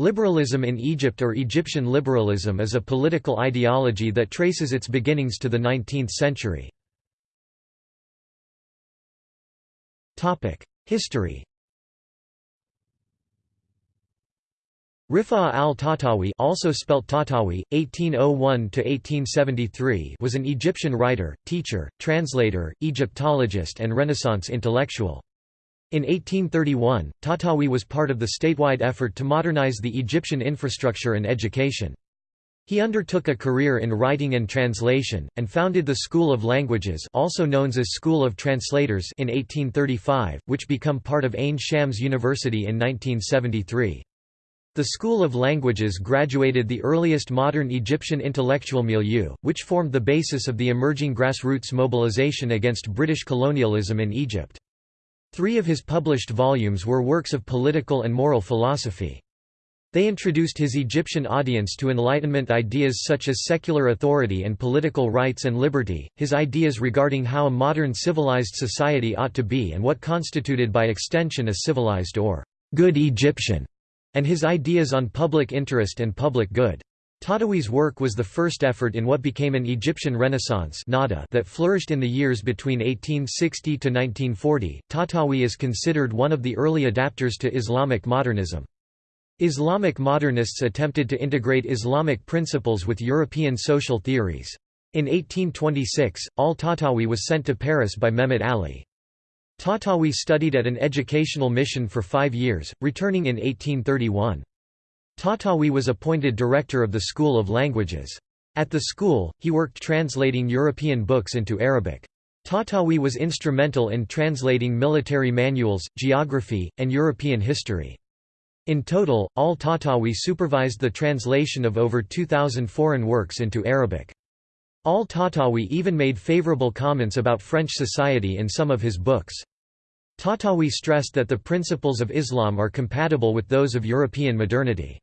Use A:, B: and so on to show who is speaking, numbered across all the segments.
A: Liberalism in Egypt or Egyptian liberalism is a political ideology that traces its beginnings to the 19th century. History Rifa al-Tahtawi also spelt Tahtawi, 1801–1873 was an Egyptian writer, teacher, translator, Egyptologist and Renaissance intellectual. In 1831, Tahtawi was part of the statewide effort to modernize the Egyptian infrastructure and education. He undertook a career in writing and translation, and founded the School of Languages also known as School of Translators in 1835, which became part of Ain Shams University in 1973. The School of Languages graduated the earliest modern Egyptian intellectual milieu, which formed the basis of the emerging grassroots mobilization against British colonialism in Egypt. Three of his published volumes were works of political and moral philosophy. They introduced his Egyptian audience to Enlightenment ideas such as secular authority and political rights and liberty, his ideas regarding how a modern civilized society ought to be and what constituted by extension a civilized or good Egyptian, and his ideas on public interest and public good. Tahtawi's work was the first effort in what became an Egyptian Renaissance Nahda that flourished in the years between 1860 to 1940. Tatawi is considered one of the early adapters to Islamic modernism. Islamic modernists attempted to integrate Islamic principles with European social theories. In 1826, al-Tatawi was sent to Paris by Mehmet Ali. Tatawi studied at an educational mission for five years, returning in 1831. Tahtawi was appointed director of the School of Languages. At the school, he worked translating European books into Arabic. Tatawi was instrumental in translating military manuals, geography, and European history. In total, al-Tahtawi supervised the translation of over 2,000 foreign works into Arabic. Al Tatawi even made favorable comments about French society in some of his books. Tatawi stressed that the principles of Islam are compatible with those of European modernity.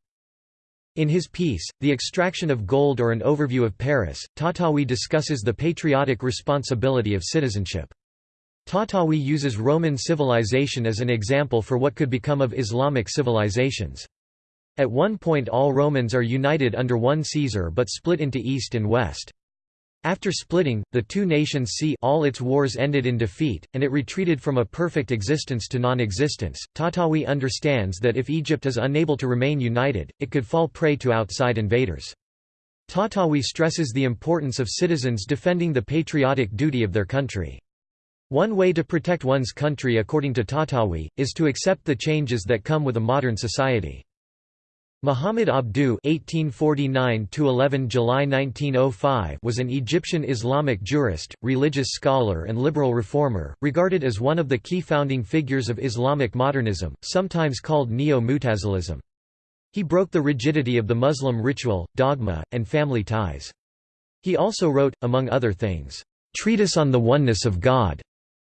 A: In his piece, The Extraction of Gold or an Overview of Paris, Tahtawi discusses the patriotic responsibility of citizenship. Tahtawi uses Roman civilization as an example for what could become of Islamic civilizations. At one point all Romans are united under one Caesar but split into East and West. After splitting, the two nations see all its wars ended in defeat, and it retreated from a perfect existence to non-existence. Tatawi understands that if Egypt is unable to remain united, it could fall prey to outside invaders. Tatawi stresses the importance of citizens defending the patriotic duty of their country. One way to protect one's country according to Tatawi, is to accept the changes that come with a modern society. Muhammad Abduh (1849–11 July 1905) was an Egyptian Islamic jurist, religious scholar, and liberal reformer, regarded as one of the key founding figures of Islamic modernism, sometimes called Neo-Mutazilism. He broke the rigidity of the Muslim ritual, dogma, and family ties. He also wrote, among other things, "Treatise on the Oneness of God"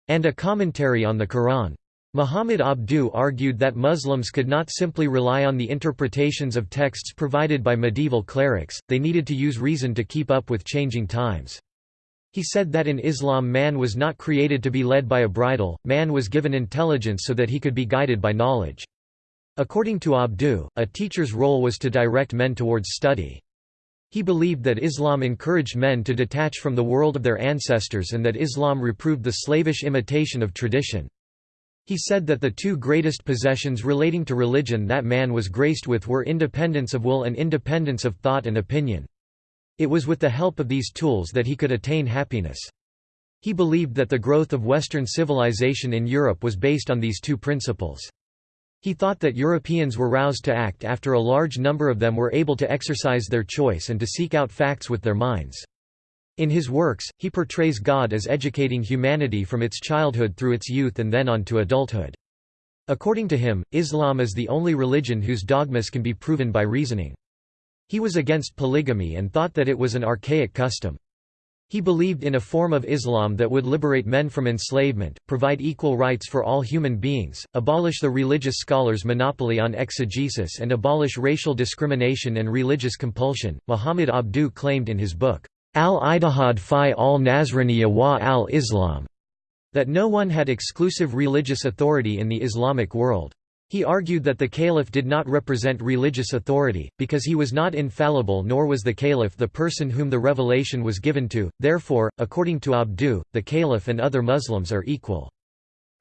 A: and a commentary on the Quran. Muhammad Abdu argued that Muslims could not simply rely on the interpretations of texts provided by medieval clerics, they needed to use reason to keep up with changing times. He said that in Islam man was not created to be led by a bridle, man was given intelligence so that he could be guided by knowledge. According to Abdu, a teacher's role was to direct men towards study. He believed that Islam encouraged men to detach from the world of their ancestors and that Islam reproved the slavish imitation of tradition. He said that the two greatest possessions relating to religion that man was graced with were independence of will and independence of thought and opinion. It was with the help of these tools that he could attain happiness. He believed that the growth of Western civilization in Europe was based on these two principles. He thought that Europeans were roused to act after a large number of them were able to exercise their choice and to seek out facts with their minds. In his works, he portrays God as educating humanity from its childhood through its youth and then on to adulthood. According to him, Islam is the only religion whose dogmas can be proven by reasoning. He was against polygamy and thought that it was an archaic custom. He believed in a form of Islam that would liberate men from enslavement, provide equal rights for all human beings, abolish the religious scholars' monopoly on exegesis, and abolish racial discrimination and religious compulsion. Muhammad Abduh claimed in his book, al-Ittihad fi al-Nasraniya wa al-Islam, that no one had exclusive religious authority in the Islamic world. He argued that the caliph did not represent religious authority, because he was not infallible nor was the caliph the person whom the revelation was given to, therefore, according to Abdu, the caliph and other Muslims are equal.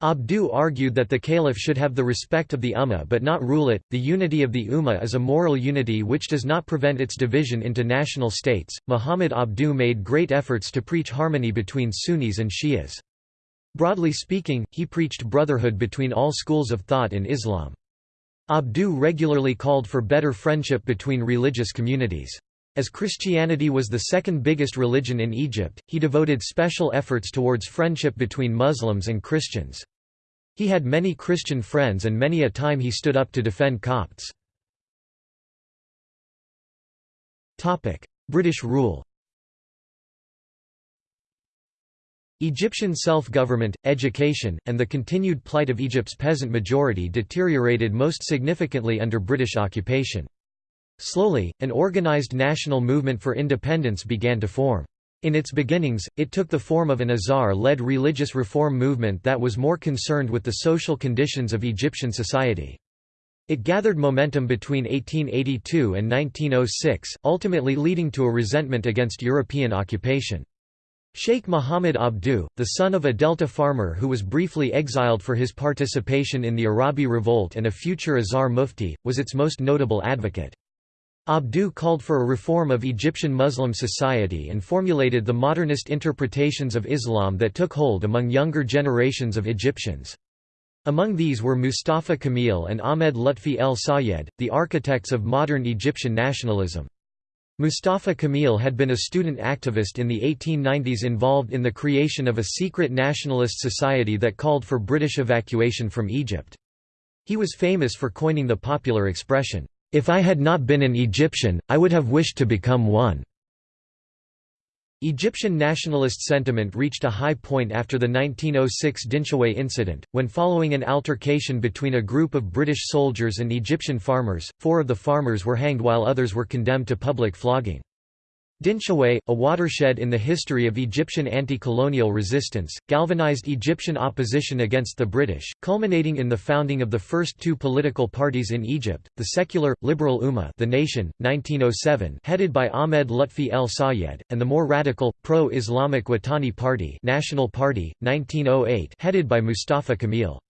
A: Abdu argued that the caliph should have the respect of the ummah but not rule it. The unity of the ummah is a moral unity which does not prevent its division into national states. Muhammad Abdu made great efforts to preach harmony between Sunnis and Shias. Broadly speaking, he preached brotherhood between all schools of thought in Islam. Abdu regularly called for better friendship between religious communities. As Christianity was the second biggest religion in Egypt, he devoted special efforts towards friendship between Muslims and Christians. He had many Christian friends and many a time he stood up to defend Copts. British rule Egyptian self-government, education, and the continued plight of Egypt's peasant majority deteriorated most significantly under British occupation. Slowly, an organized national movement for independence began to form. In its beginnings, it took the form of an Azhar-led religious reform movement that was more concerned with the social conditions of Egyptian society. It gathered momentum between 1882 and 1906, ultimately leading to a resentment against European occupation. Sheikh Muhammad Abdu, the son of a Delta farmer who was briefly exiled for his participation in the Arabi Revolt and a future Azhar Mufti, was its most notable advocate. Abdu called for a reform of Egyptian Muslim society and formulated the modernist interpretations of Islam that took hold among younger generations of Egyptians. Among these were Mustafa Kamil and Ahmed Lutfi el Sayed, the architects of modern Egyptian nationalism. Mustafa Kamil had been a student activist in the 1890s involved in the creation of a secret nationalist society that called for British evacuation from Egypt. He was famous for coining the popular expression, "'If I had not been an Egyptian, I would have wished to become one'". Egyptian nationalist sentiment reached a high point after the 1906 Dinshaway incident, when following an altercation between a group of British soldiers and Egyptian farmers, four of the farmers were hanged while others were condemned to public flogging. Dinshaway, a watershed in the history of Egyptian anti-colonial resistance, galvanized Egyptian opposition against the British, culminating in the founding of the first two political parties in Egypt, the secular, liberal Ummah the Nation, 1907 headed by Ahmed Lutfi el Sayed, and the more radical, pro-Islamic Watani Party National Party, 1908 headed by Mustafa Kamil.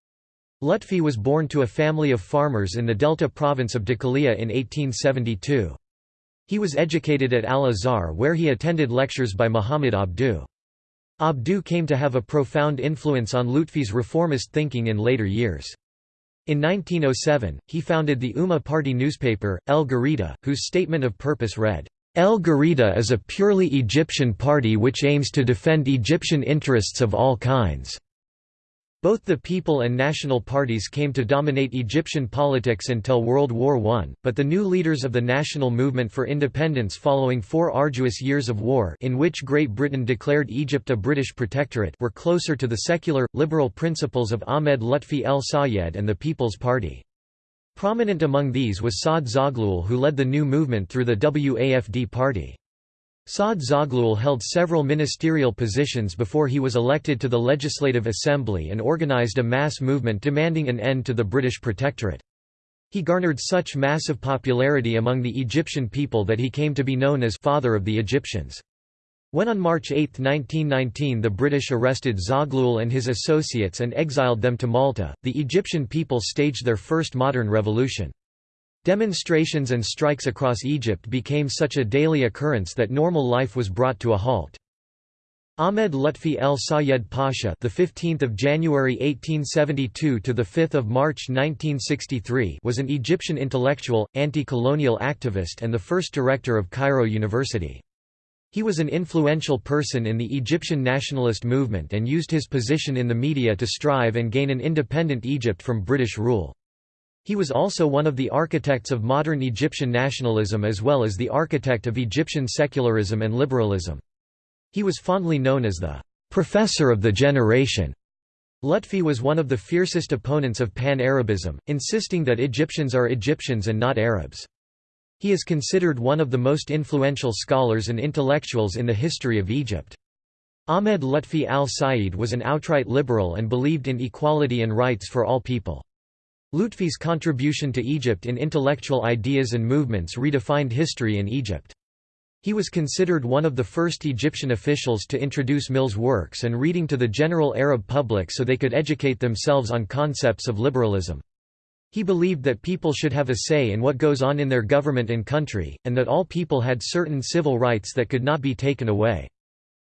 A: Lutfi was born to a family of farmers in the Delta province of Dakalia in 1872. He was educated at Al-Azhar where he attended lectures by Muhammad Abdu. Abdu came to have a profound influence on Lutfi's reformist thinking in later years. In 1907, he founded the Ummah Party newspaper, El Garida, whose statement of purpose read, El Garida is a purely Egyptian party which aims to defend Egyptian interests of all kinds. Both the People and National parties came to dominate Egyptian politics until World War I, but the new leaders of the national movement for independence following four arduous years of war in which Great Britain declared Egypt a British protectorate were closer to the secular, liberal principles of Ahmed Lutfi el Sayed and the People's Party. Prominent among these was Saad Zaghloul who led the new movement through the WAFD party. Saad Zaghloul held several ministerial positions before he was elected to the Legislative Assembly and organized a mass movement demanding an end to the British protectorate. He garnered such massive popularity among the Egyptian people that he came to be known as «Father of the Egyptians». When on March 8, 1919 the British arrested Zaghloul and his associates and exiled them to Malta, the Egyptian people staged their first modern revolution. Demonstrations and strikes across Egypt became such a daily occurrence that normal life was brought to a halt. Ahmed Lutfi El Sayed Pasha, the 15th of January 1872 to the 5th of March 1963, was an Egyptian intellectual, anti-colonial activist and the first director of Cairo University. He was an influential person in the Egyptian nationalist movement and used his position in the media to strive and gain an independent Egypt from British rule. He was also one of the architects of modern Egyptian nationalism as well as the architect of Egyptian secularism and liberalism. He was fondly known as the «professor of the generation». Lutfi was one of the fiercest opponents of Pan-Arabism, insisting that Egyptians are Egyptians and not Arabs. He is considered one of the most influential scholars and intellectuals in the history of Egypt. Ahmed Lutfi al-Said was an outright liberal and believed in equality and rights for all people. Lutfi's contribution to Egypt in intellectual ideas and movements redefined history in Egypt. He was considered one of the first Egyptian officials to introduce Mill's works and reading to the general Arab public so they could educate themselves on concepts of liberalism. He believed that people should have a say in what goes on in their government and country, and that all people had certain civil rights that could not be taken away.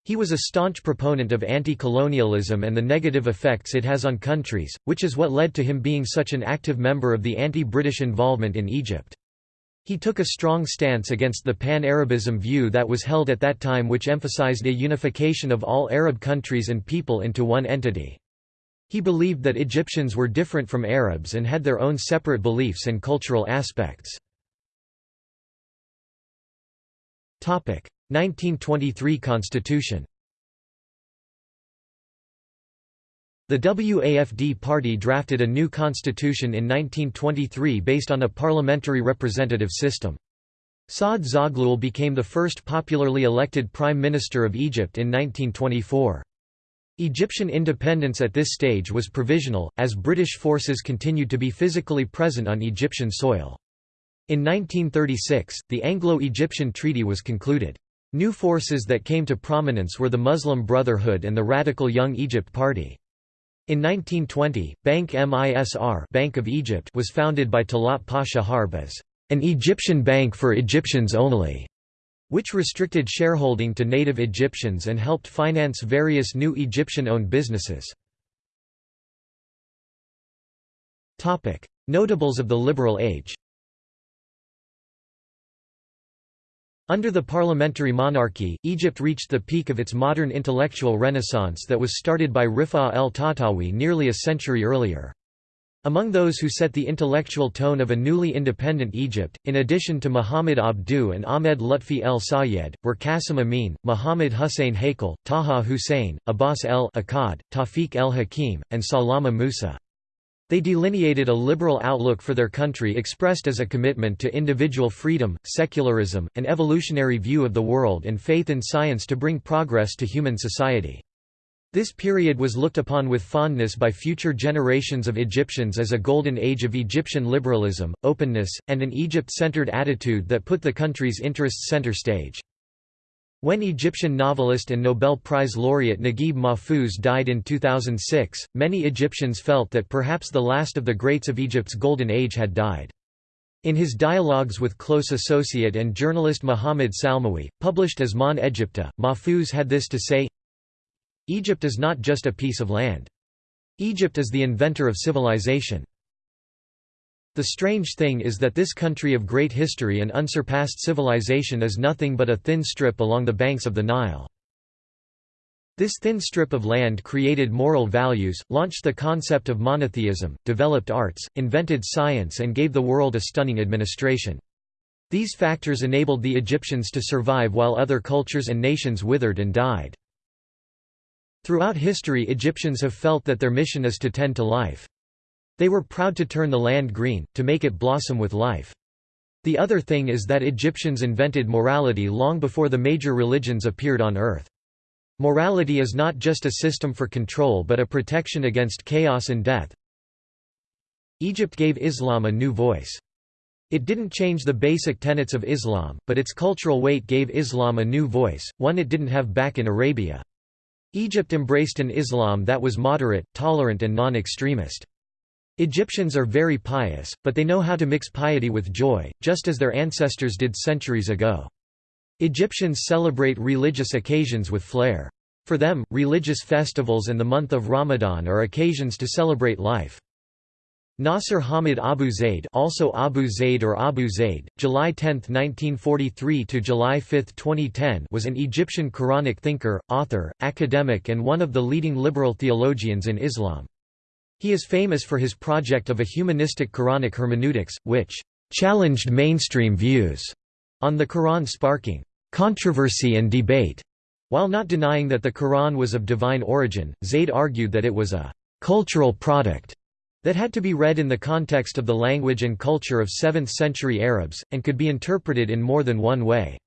A: He was a staunch proponent of anti-colonialism and the negative effects it has on countries, which is what led to him being such an active member of the anti-British involvement in Egypt. He took a strong stance against the pan-Arabism view that was held at that time which emphasized a unification of all Arab countries and people into one entity. He believed that Egyptians were different from Arabs and had their own separate beliefs and cultural aspects. 1923 Constitution The WAFD party drafted a new constitution in 1923 based on a parliamentary representative system. Saad Zaghloul became the first popularly elected Prime Minister of Egypt in 1924. Egyptian independence at this stage was provisional, as British forces continued to be physically present on Egyptian soil. In 1936, the Anglo-Egyptian Treaty was concluded. New forces that came to prominence were the Muslim Brotherhood and the radical Young Egypt Party. In 1920, Bank Misr Bank of Egypt was founded by Talat Pasha Harb as an Egyptian bank for Egyptians only, which restricted shareholding to native Egyptians and helped finance various new Egyptian-owned businesses. Notables of the Liberal Age Under the parliamentary monarchy, Egypt reached the peak of its modern intellectual renaissance that was started by Rifa el-Tahtawi nearly a century earlier. Among those who set the intellectual tone of a newly independent Egypt, in addition to Muhammad Abdu and Ahmed Lutfi el Sayed, were Qasim Amin, Muhammad Hussein Haikal, Taha Hussein, Abbas el-Akkad, Tawfiq el-Hakim, and Salama Musa. They delineated a liberal outlook for their country expressed as a commitment to individual freedom, secularism, an evolutionary view of the world and faith in science to bring progress to human society. This period was looked upon with fondness by future generations of Egyptians as a golden age of Egyptian liberalism, openness, and an Egypt-centered attitude that put the country's interests center stage. When Egyptian novelist and Nobel Prize laureate Naguib Mahfouz died in 2006, many Egyptians felt that perhaps the last of the greats of Egypt's golden age had died. In his dialogues with close associate and journalist Mohamed Salmawi, published as Mon Egypte, Mahfouz had this to say Egypt is not just a piece of land. Egypt is the inventor of civilization. The strange thing is that this country of great history and unsurpassed civilization is nothing but a thin strip along the banks of the Nile. This thin strip of land created moral values, launched the concept of monotheism, developed arts, invented science and gave the world a stunning administration. These factors enabled the Egyptians to survive while other cultures and nations withered and died. Throughout history Egyptians have felt that their mission is to tend to life. They were proud to turn the land green, to make it blossom with life. The other thing is that Egyptians invented morality long before the major religions appeared on earth. Morality is not just a system for control but a protection against chaos and death. Egypt gave Islam a new voice. It didn't change the basic tenets of Islam, but its cultural weight gave Islam a new voice, one it didn't have back in Arabia. Egypt embraced an Islam that was moderate, tolerant and non-extremist. Egyptians are very pious, but they know how to mix piety with joy, just as their ancestors did centuries ago. Egyptians celebrate religious occasions with flair. For them, religious festivals and the month of Ramadan are occasions to celebrate life. Nasser Hamid Abu Zaid also Abu Zaid or Abu Zaid, July 10, 1943 to July 5, 2010 was an Egyptian Quranic thinker, author, academic and one of the leading liberal theologians in Islam. He is famous for his project of a humanistic Quranic hermeneutics, which challenged mainstream views on the Quran sparking controversy and debate. While not denying that the Quran was of divine origin, Zayd argued that it was a cultural product that had to be read in the context of the language and culture of 7th-century Arabs, and could be interpreted in more than one way.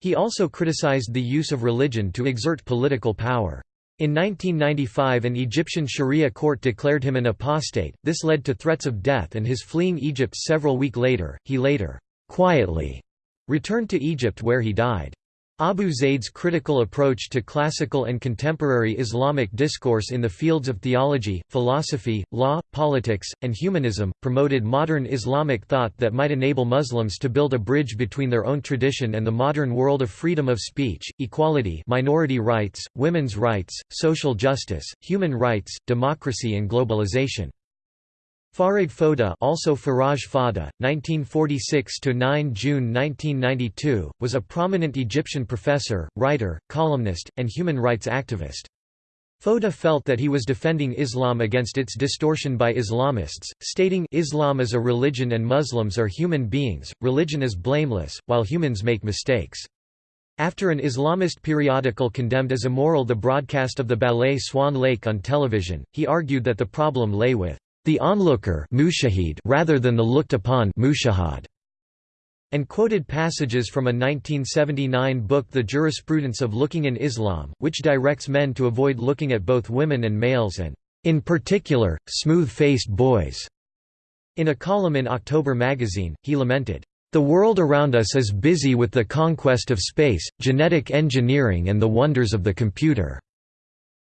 A: He also criticized the use of religion to exert political power. In 1995 an Egyptian Sharia court declared him an apostate, this led to threats of death and his fleeing Egypt several weeks later, he later, quietly, returned to Egypt where he died. Abu Zaid's critical approach to classical and contemporary Islamic discourse in the fields of theology, philosophy, law, politics, and humanism, promoted modern Islamic thought that might enable Muslims to build a bridge between their own tradition and the modern world of freedom of speech, equality minority rights, women's rights, social justice, human rights, democracy and globalization. Farag Foda also Faraj Fada, 1946 to 9 June 1992, was a prominent Egyptian professor, writer, columnist, and human rights activist. Foda felt that he was defending Islam against its distortion by Islamists, stating Islam is a religion and Muslims are human beings, religion is blameless, while humans make mistakes. After an Islamist periodical condemned as immoral the broadcast of the ballet Swan Lake on television, he argued that the problem lay with the onlooker rather than the looked upon and quoted passages from a 1979 book The Jurisprudence of Looking in Islam, which directs men to avoid looking at both women and males and, in particular, smooth-faced boys. In a column in October magazine, he lamented, "...the world around us is busy with the conquest of space, genetic engineering and the wonders of the computer."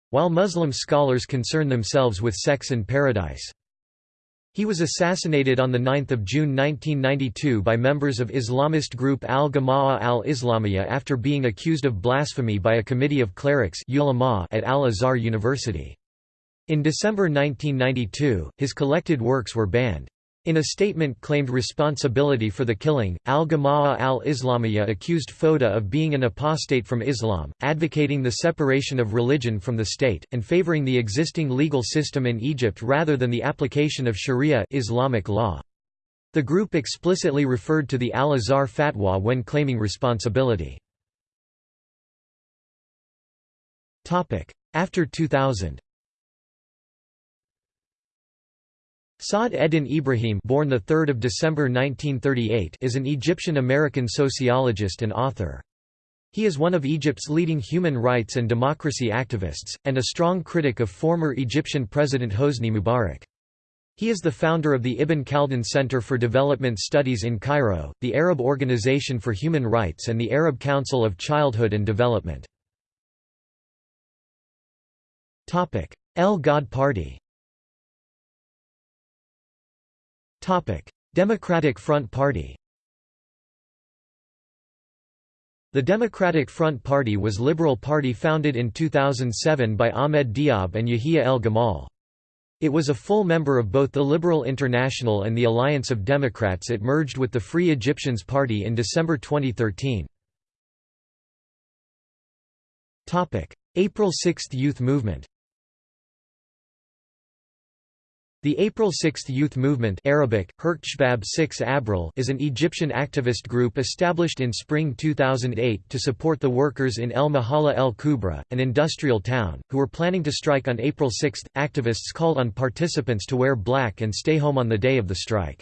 A: While Muslim scholars concern themselves with sex in paradise. He was assassinated on 9 June 1992 by members of Islamist group Al-Jama'ah al-Islamiyah after being accused of blasphemy by a committee of clerics at Al-Azhar University. In December 1992, his collected works were banned. In a statement claimed responsibility for the killing, Al-Jama'ah al-Islamiyah accused Foda of being an apostate from Islam, advocating the separation of religion from the state, and favoring the existing legal system in Egypt rather than the application of Sharia Islamic law. The group explicitly referred to the Al-Azhar fatwa when claiming responsibility. After 2000 Saad Eddin Ibrahim born 3 December 1938 is an Egyptian-American sociologist and author. He is one of Egypt's leading human rights and democracy activists, and a strong critic of former Egyptian President Hosni Mubarak. He is the founder of the Ibn Khaldun Center for Development Studies in Cairo, the Arab Organization for Human Rights and the Arab Council of Childhood and Development. El Ghad Party Democratic Front Party The Democratic Front Party was liberal party founded in 2007 by Ahmed Diab and Yahya El Gamal. It was a full member of both the Liberal International and the Alliance of Democrats it merged with the Free Egyptians Party in December 2013. April 6 Youth Movement The April 6 Youth Movement Arabic, 6 Abril is an Egyptian activist group established in spring 2008 to support the workers in El Mahala El Kubra, an industrial town, who were planning to strike on April 6. Activists called on participants to wear black and stay home on the day of the strike.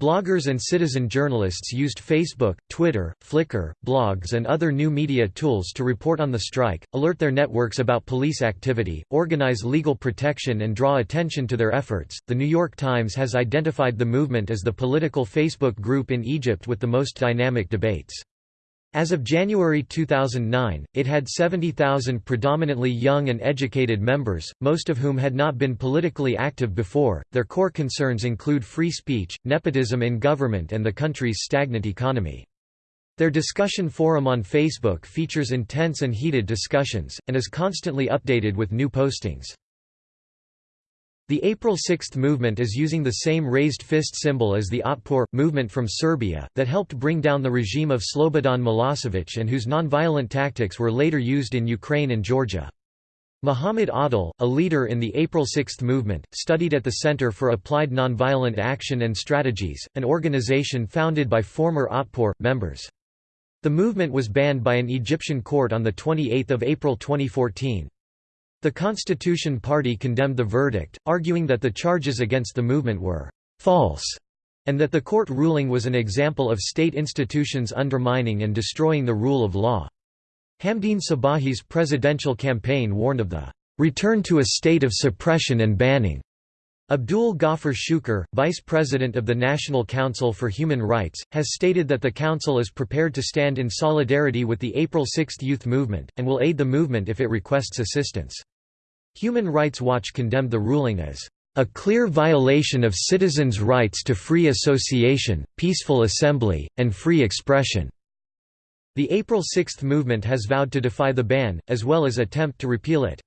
A: Bloggers and citizen journalists used Facebook, Twitter, Flickr, blogs, and other new media tools to report on the strike, alert their networks about police activity, organize legal protection, and draw attention to their efforts. The New York Times has identified the movement as the political Facebook group in Egypt with the most dynamic debates. As of January 2009, it had 70,000 predominantly young and educated members, most of whom had not been politically active before. Their core concerns include free speech, nepotism in government, and the country's stagnant economy. Their discussion forum on Facebook features intense and heated discussions, and is constantly updated with new postings. The April 6 movement is using the same raised fist symbol as the Otpor movement from Serbia, that helped bring down the regime of Slobodan Milosevic and whose nonviolent tactics were later used in Ukraine and Georgia. Muhammad Adil, a leader in the April 6 movement, studied at the Center for Applied Nonviolent Action and Strategies, an organization founded by former Otpor members. The movement was banned by an Egyptian court on 28 April 2014. The Constitution Party condemned the verdict, arguing that the charges against the movement were «false» and that the court ruling was an example of state institutions undermining and destroying the rule of law. Hamdeen Sabahi's presidential campaign warned of the return to a state of suppression and banning. Abdul Ghaffar Shukr, vice president of the National Council for Human Rights, has stated that the council is prepared to stand in solidarity with the April 6 youth movement, and will aid the movement if it requests assistance. Human Rights Watch condemned the ruling as a clear violation of citizens' rights to free association, peaceful assembly, and free expression." The April 6 movement has vowed to defy the ban, as well as attempt to repeal it.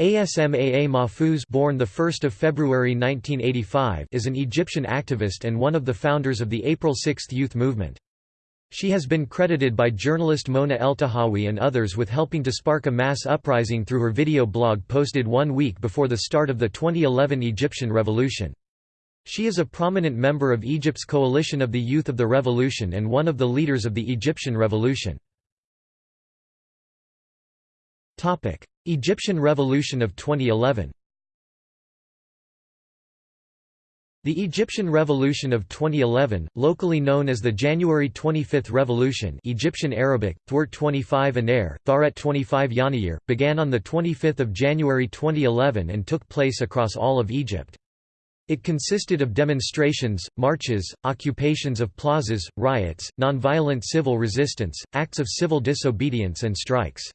A: Asmaa Mahfouz born 1 February 1985 is an Egyptian activist and one of the founders of the April 6 youth movement. She has been credited by journalist Mona Eltahawy and others with helping to spark a mass uprising through her video blog posted one week before the start of the 2011 Egyptian Revolution. She is a prominent member of Egypt's Coalition of the Youth of the Revolution and one of the leaders of the Egyptian Revolution. Egyptian Revolution of 2011 The Egyptian Revolution of 2011, locally known as the January 25 Revolution Egyptian Arabic, Thwart 25 Anair, Tharet 25 Yanayir, began on 25 January 2011 and took place across all of Egypt. It consisted of demonstrations, marches, occupations of plazas, riots, nonviolent civil resistance, acts of civil disobedience and strikes.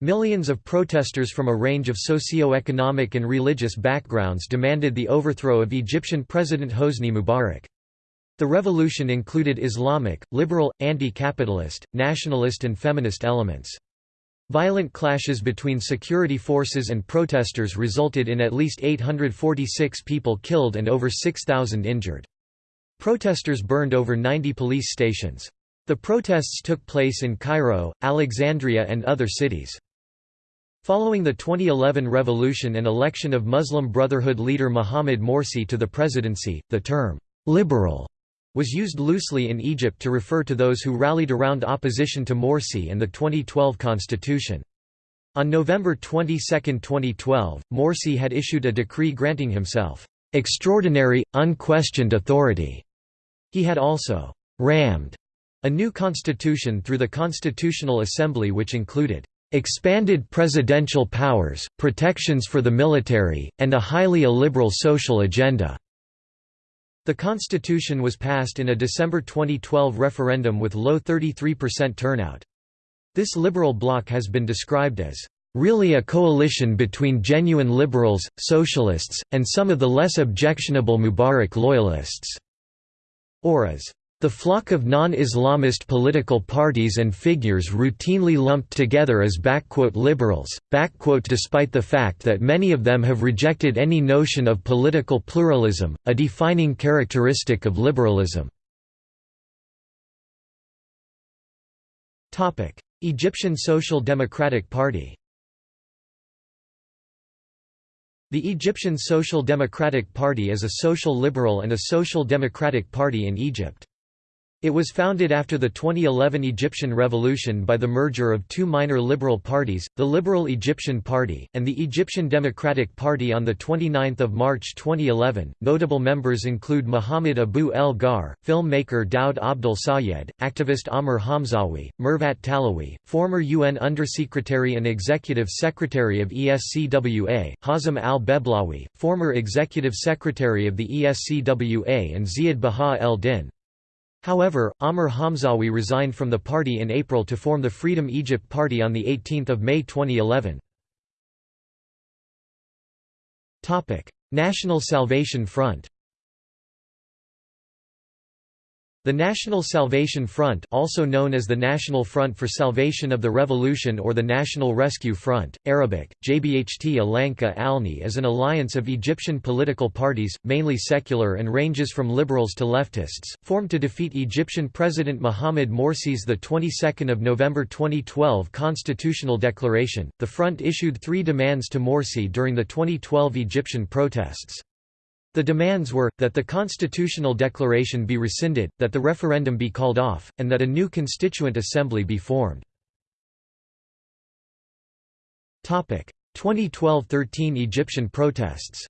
A: Millions of protesters from a range of socio-economic and religious backgrounds demanded the overthrow of Egyptian President Hosni Mubarak. The revolution included Islamic, liberal, anti-capitalist, nationalist and feminist elements. Violent clashes between security forces and protesters resulted in at least 846 people killed and over 6,000 injured. Protesters burned over 90 police stations. The protests took place in Cairo, Alexandria and other cities. Following the 2011 revolution and election of Muslim Brotherhood leader Mohamed Morsi to the presidency, the term, "'liberal' was used loosely in Egypt to refer to those who rallied around opposition to Morsi and the 2012 constitution. On November 22, 2012, Morsi had issued a decree granting himself, "'extraordinary, unquestioned authority'". He had also "'rammed' a new constitution through the Constitutional Assembly which included expanded presidential powers, protections for the military, and a highly illiberal social agenda." The constitution was passed in a December 2012 referendum with low 33% turnout. This liberal bloc has been described as really a coalition between genuine liberals, socialists, and some of the less objectionable Mubarak loyalists", or as the flock of non-Islamist political parties and figures routinely lumped together as «liberals», despite the fact that many of them have rejected any notion of political pluralism, a defining characteristic of liberalism. Egyptian Social Democratic Party The Egyptian Social Democratic Party is a social liberal and a social democratic party in Egypt. It was founded after the 2011 Egyptian Revolution by the merger of two minor liberal parties, the Liberal Egyptian Party, and the Egyptian Democratic Party on 29 March 2011. Notable members include Muhammad Abu El Gar, filmmaker Daoud Abdel Sayed, activist Amr Hamzawi, Mervat Talawi, former UN Undersecretary and Executive Secretary of ESCWA, Hazem al Beblawi, former Executive Secretary of the ESCWA, and Ziad Baha el Din. However, Amr Hamzawi resigned from the party in April to form the Freedom Egypt Party on 18 May 2011. National Salvation Front The National Salvation Front also known as the National Front for Salvation of the Revolution or the National Rescue Front, Arabic, Jbht Alanka Alni is an alliance of Egyptian political parties, mainly secular and ranges from liberals to leftists, formed to defeat Egyptian President Mohamed Morsi's the 22nd of November 2012 constitutional declaration. The front issued three demands to Morsi during the 2012 Egyptian protests. The demands were, that the constitutional declaration be rescinded, that the referendum be called off, and that a new constituent assembly be formed. 2012–13 Egyptian protests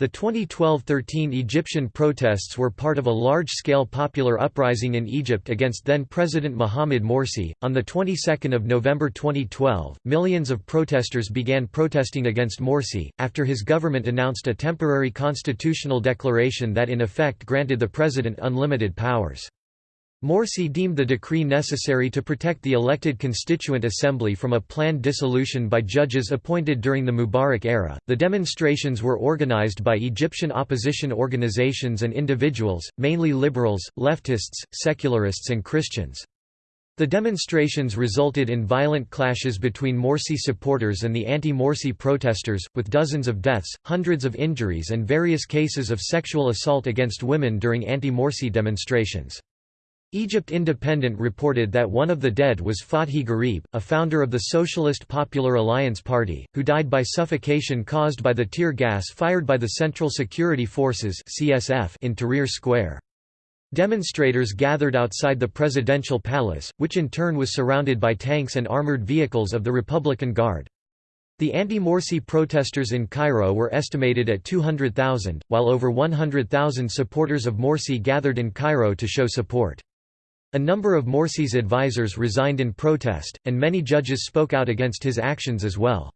A: The 2012–13 Egyptian protests were part of a large-scale popular uprising in Egypt against then-President Mohamed Morsi. On the 22nd of November 2012, millions of protesters began protesting against Morsi, after his government announced a temporary constitutional declaration that in effect granted the president unlimited powers. Morsi deemed the decree necessary to protect the elected Constituent Assembly from a planned dissolution by judges appointed during the Mubarak era. The demonstrations were organized by Egyptian opposition organizations and individuals, mainly liberals, leftists, secularists, and Christians. The demonstrations resulted in violent clashes between Morsi supporters and the anti-Morsi protesters, with dozens of deaths, hundreds of injuries and various cases of sexual assault against women during anti-Morsi demonstrations. Egypt Independent reported that one of the dead was Fathi Garib, a founder of the Socialist Popular Alliance Party, who died by suffocation caused by the tear gas fired by the Central Security Forces in Tahrir Square. Demonstrators gathered outside the presidential palace, which in turn was surrounded by tanks and armored vehicles of the Republican Guard. The anti-Morsi protesters in Cairo were estimated at 200,000, while over 100,000 supporters of Morsi gathered in Cairo to show support. A number of Morsi's advisers resigned in protest, and many judges spoke out against his actions as well.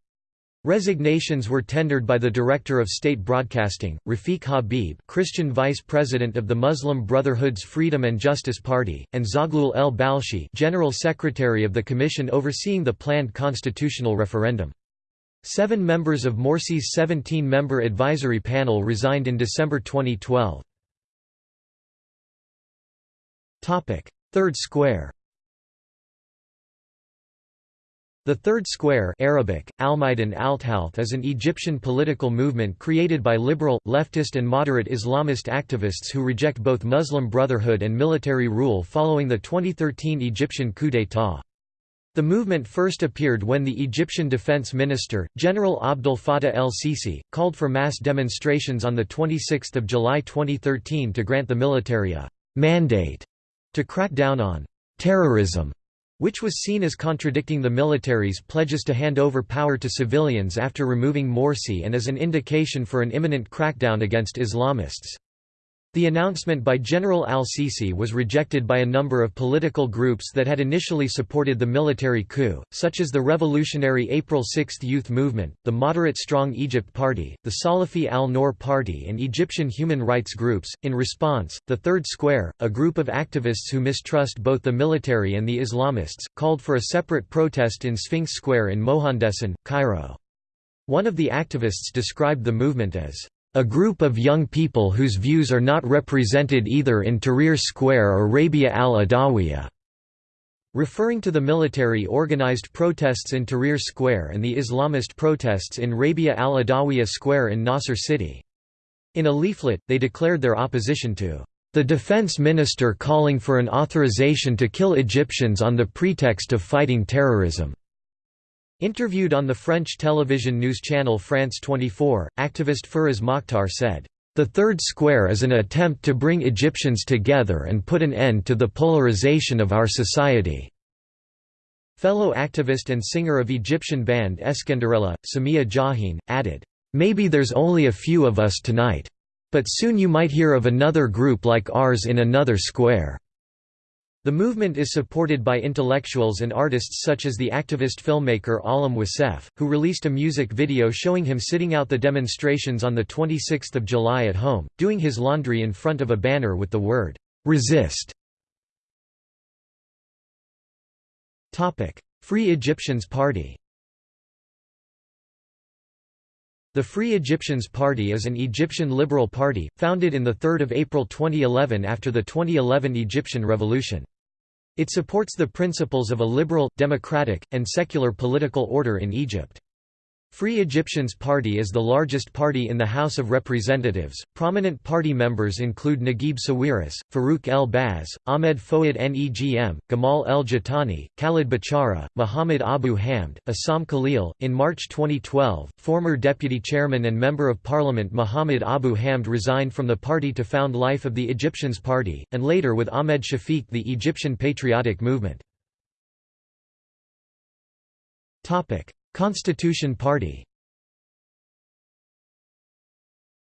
A: Resignations were tendered by the Director of State Broadcasting, Rafiq Habib Christian Vice President of the Muslim Brotherhood's Freedom and Justice Party, and Zaghloul El Balshi General Secretary of the Commission overseeing the planned constitutional referendum. Seven members of Morsi's 17-member advisory panel resigned in December 2012. Third Square The Third Square Arabic, Almaidan Althalth is an Egyptian political movement created by liberal, leftist and moderate Islamist activists who reject both Muslim Brotherhood and military rule following the 2013 Egyptian coup d'état. The movement first appeared when the Egyptian defense minister, General Abdel Fattah el-Sisi, called for mass demonstrations on 26 July 2013 to grant the military a «mandate» to crack down on terrorism, which was seen as contradicting the military's pledges to hand over power to civilians after removing Morsi and as an indication for an imminent crackdown against Islamists. The announcement by General al-Sisi was rejected by a number of political groups that had initially supported the military coup, such as the revolutionary April 6 Youth Movement, the moderate Strong Egypt Party, the Salafi al-Nour Party and Egyptian human rights groups. In response, the Third Square, a group of activists who mistrust both the military and the Islamists, called for a separate protest in Sphinx Square in Mohandesan, Cairo. One of the activists described the movement as a group of young people whose views are not represented either in Tahrir Square or Rabia al-Adawiya." Referring to the military-organized protests in Tahrir Square and the Islamist protests in Rabia al-Adawiya Square in Nasser City. In a leaflet, they declared their opposition to the defense minister calling for an authorization to kill Egyptians on the pretext of fighting terrorism. Interviewed on the French television news channel France 24, activist Firas Mokhtar said, "...the Third Square is an attempt to bring Egyptians together and put an end to the polarization of our society." Fellow activist and singer of Egyptian band Eskenderella, Samia Jahin, added, "...maybe there's only a few of us tonight. But soon you might hear of another group like ours in another square." The movement is supported by intellectuals and artists such as the activist filmmaker Alam Wassef, who released a music video showing him sitting out the demonstrations on 26 July at home, doing his laundry in front of a banner with the word, "'Resist". Free Egyptians Party The Free Egyptians Party is an Egyptian liberal party, founded in 3 April 2011 after the 2011 Egyptian Revolution. It supports the principles of a liberal, democratic, and secular political order in Egypt. Free Egyptians Party is the largest party in the House of Representatives. Prominent party members include Naguib Sawiris, Farouk El Baz, Ahmed Fouad Negm, Gamal El Jatani, Khalid Bachara, Muhammad Abu Hamd, Assam Khalil. In March 2012, former deputy chairman and member of parliament Muhammad Abu Hamd resigned from the party to found Life of the Egyptians Party, and later with Ahmed Shafiq the Egyptian Patriotic Movement. Constitution Party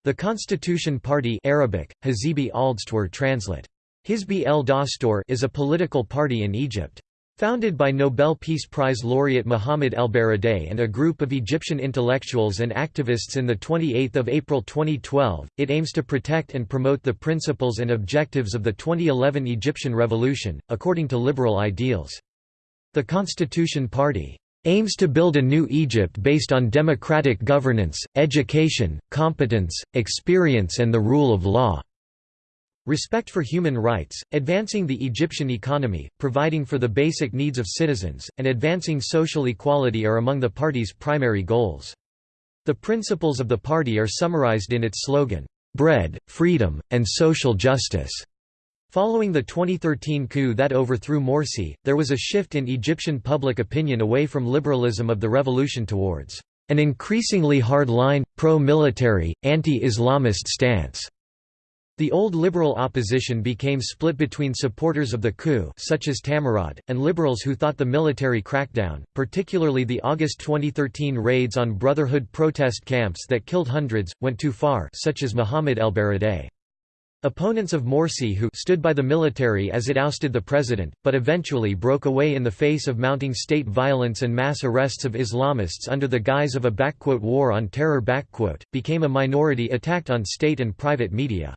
A: The Constitution Party Arabic, Hizbi Aldstwar translate. Hizbi el Dastur is a political party in Egypt. Founded by Nobel Peace Prize laureate Mohamed El-Baradei and a group of Egyptian intellectuals and activists in 28 April 2012, it aims to protect and promote the principles and objectives of the 2011 Egyptian revolution, according to liberal ideals. The Constitution Party aims to build a new Egypt based on democratic governance, education, competence, experience and the rule of law. Respect for human rights, advancing the Egyptian economy, providing for the basic needs of citizens, and advancing social equality are among the party's primary goals. The principles of the party are summarized in its slogan, "'Bread, Freedom, and Social Justice' Following the 2013 coup that overthrew Morsi, there was a shift in Egyptian public opinion away from liberalism of the revolution towards an increasingly hard-line, pro-military, anti-Islamist stance. The old liberal opposition became split between supporters of the coup such as Tamarod, and liberals who thought the military crackdown, particularly the August 2013 raids on Brotherhood protest camps that killed hundreds, went too far such as Mohamed El-Baradei. Opponents of Morsi who stood by the military as it ousted the president, but eventually broke away in the face of mounting state violence and mass arrests of Islamists under the guise of a «war on terror» became a minority attacked on state and private media.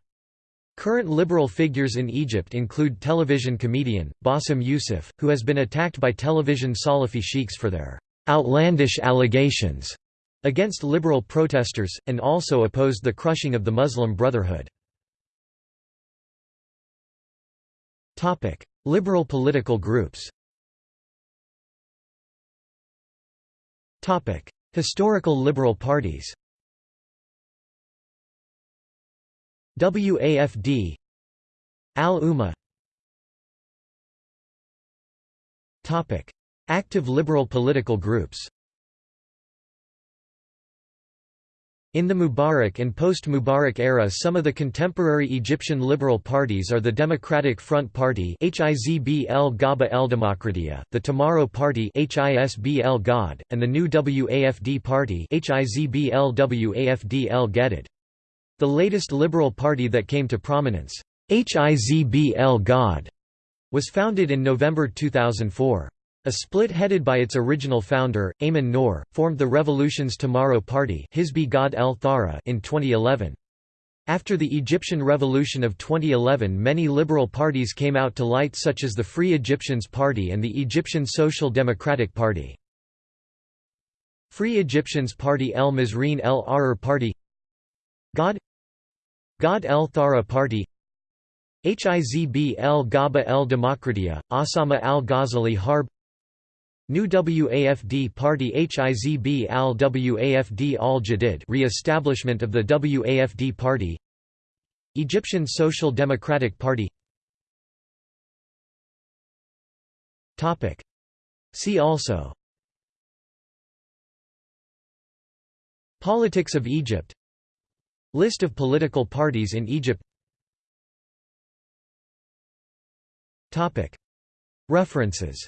A: Current liberal figures in Egypt include television comedian, Bassem Youssef, who has been attacked by television Salafi sheikhs for their «outlandish allegations» against liberal protesters, and also opposed the crushing of the Muslim Brotherhood. Liberal political groups Historical liberal parties WAFD Al-Umma Active liberal political groups In the Mubarak and post-Mubarak era some of the contemporary Egyptian liberal parties are the Democratic Front Party Hizb el Gabha el Demokratia, the Tomorrow Party Hizb el Ghad, and the new WAFD Party Hizb el Wafd el. The latest liberal party that came to prominence, Hizb el Ghad, was founded in November 2004. A split headed by its original founder, Ayman Noor, formed the Revolution's Tomorrow Party in 2011. After the Egyptian Revolution of 2011 many liberal parties came out to light such as the Free Egyptians Party and the Egyptian Social Democratic Party. Free Egyptians Party El Mazreen El Ahrar Party Ghad Ghad El Thawra Party Hizb El Gabha El Demokratia, Osama Al Ghazali Harb New WAFD Party Hizb al-Wafd al-Jadid re-establishment of the WAFD Party. Egyptian Social Democratic Party. See also. Politics of Egypt. List of political parties in Egypt. References